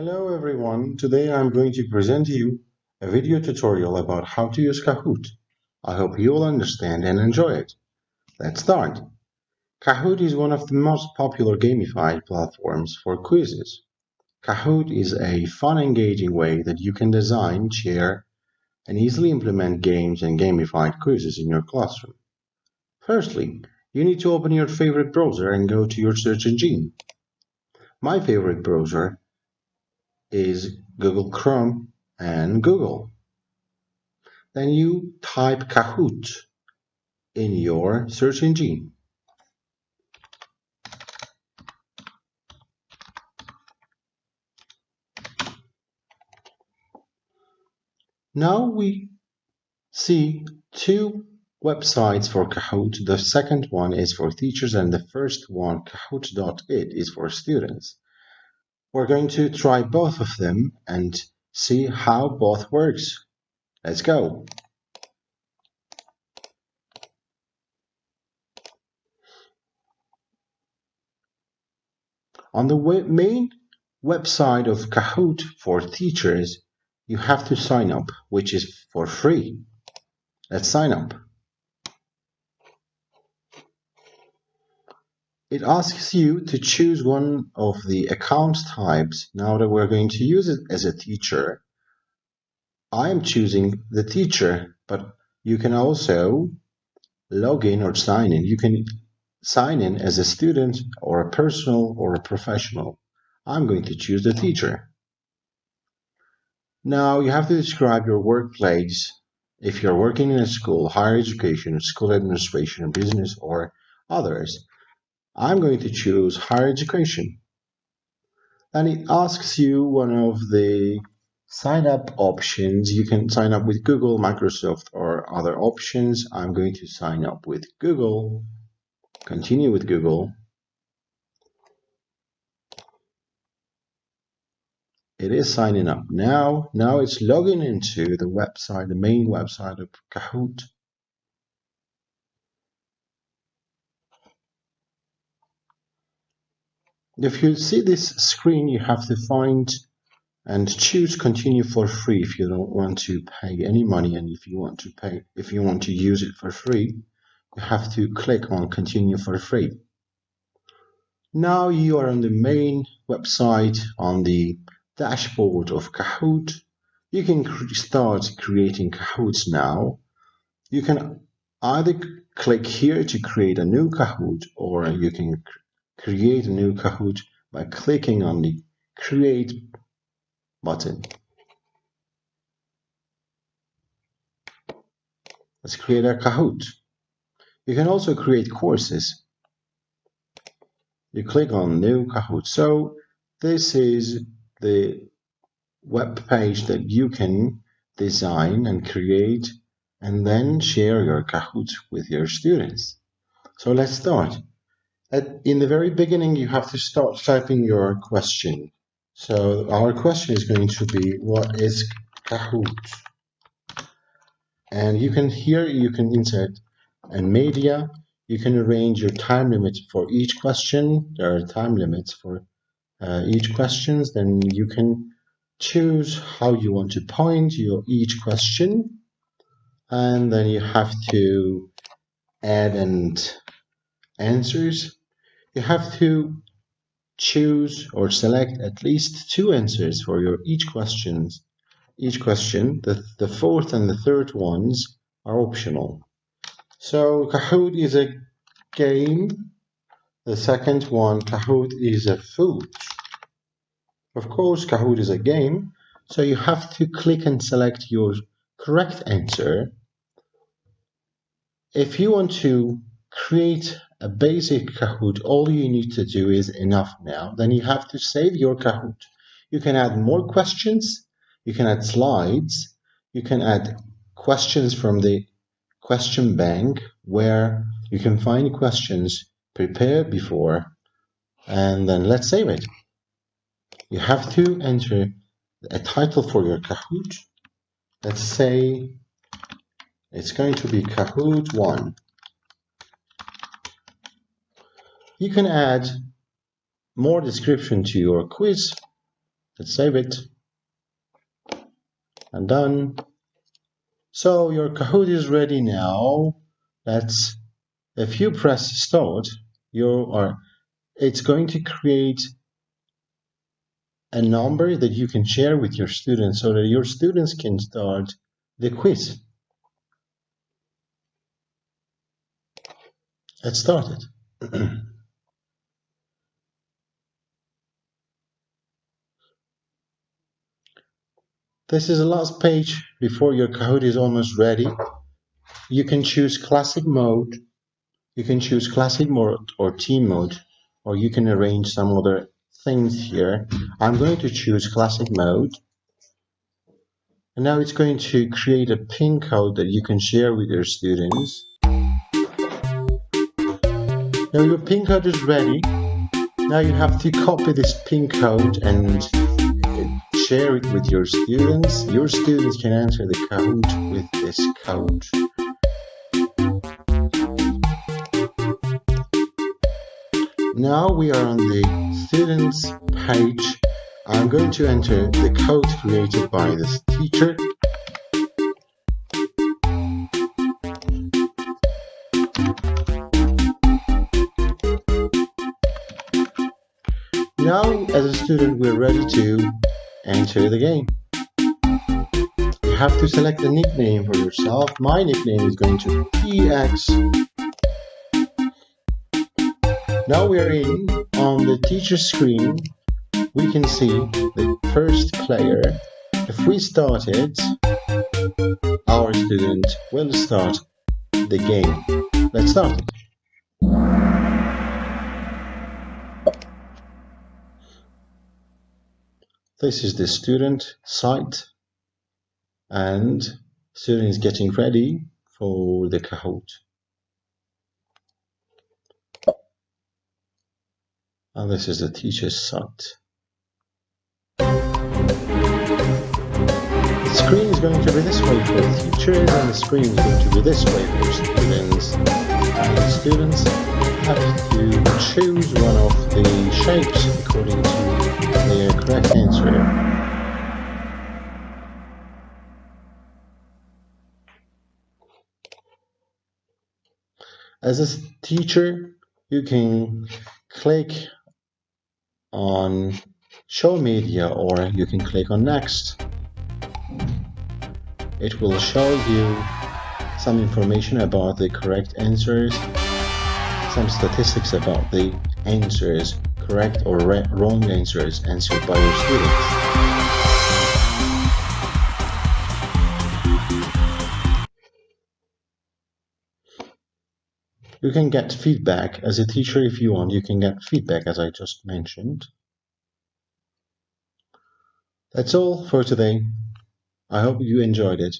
Hello everyone, today I'm going to present to you a video tutorial about how to use Kahoot. I hope you will understand and enjoy it. Let's start. Kahoot is one of the most popular gamified platforms for quizzes. Kahoot is a fun engaging way that you can design, share, and easily implement games and gamified quizzes in your classroom. Firstly, you need to open your favorite browser and go to your search engine. My favorite browser is Google Chrome and Google. Then you type Kahoot in your search engine. Now we see two websites for Kahoot. The second one is for teachers and the first one, kahoot.it, is for students. We're going to try both of them and see how both works. Let's go. On the main website of Kahoot for teachers, you have to sign up, which is for free. Let's sign up. It asks you to choose one of the account types. Now that we're going to use it as a teacher, I am choosing the teacher, but you can also log in or sign in. You can sign in as a student or a personal or a professional. I'm going to choose the teacher. Now you have to describe your workplace if you're working in a school, higher education, school administration, business, or others. I'm going to choose higher education. And it asks you one of the sign up options. You can sign up with Google, Microsoft, or other options. I'm going to sign up with Google, continue with Google. It is signing up now. Now it's logging into the website, the main website of Kahoot. If you see this screen, you have to find and choose continue for free if you don't want to pay any money. And if you want to pay if you want to use it for free you have to click on continue for free. Now you are on the main website on the dashboard of Kahoot. You can start creating Kahoots now. You can either click here to create a new Kahoot or you can create a new Kahoot by clicking on the Create button. Let's create a Kahoot. You can also create courses. You click on New Kahoot. So this is the web page that you can design and create and then share your Kahoot with your students. So let's start. At, in the very beginning, you have to start typing your question. So our question is going to be, what is Kahoot? And you can here, you can insert a media. You can arrange your time limit for each question. There are time limits for uh, each questions. Then you can choose how you want to point your each question. And then you have to add and answers you have to choose or select at least two answers for your each questions. Each question, the, the fourth and the third ones are optional. So Kahoot is a game. The second one, Kahoot is a food. Of course, Kahoot is a game, so you have to click and select your correct answer. If you want to create a basic Kahoot, all you need to do is enough now. Then you have to save your Kahoot. You can add more questions. You can add slides. You can add questions from the question bank where you can find questions prepared before and then let's save it. You have to enter a title for your Kahoot. Let's say it's going to be Kahoot 1. You can add more description to your quiz Let's save it. And done. So your Kahoot is ready now. Let's, if you press start, you are, it's going to create a number that you can share with your students so that your students can start the quiz. Let's start it. this is the last page before your Kahoot is almost ready. You can choose classic mode. You can choose classic mode or team mode, or you can arrange some other things here. I'm going to choose classic mode. And now it's going to create a pin code that you can share with your students. Now your pin code is ready. Now you have to copy this pin code and share it with your students. Your students can answer the code with this code. Now we are on the students page. I'm going to enter the code created by this teacher. Now, as a student, we're ready to enter the game. You have to select a nickname for yourself. My nickname is going to be now we are in on the teacher screen. We can see the first player. If we start it, our student will start the game. Let's start it. This is the student site and student is getting ready for the Kahoot. And this is the teacher's site. The screen is going to be this way for the teachers and the screen is going to be this way for students. And the students have to choose one of the shapes according to their correct answer. As a teacher, you can click on show media or you can click on next. It will show you some information about the correct answers, some statistics about the answers, correct or wrong answers answered by your students. You can get feedback as a teacher if you want. You can get feedback as I just mentioned. That's all for today. I hope you enjoyed it.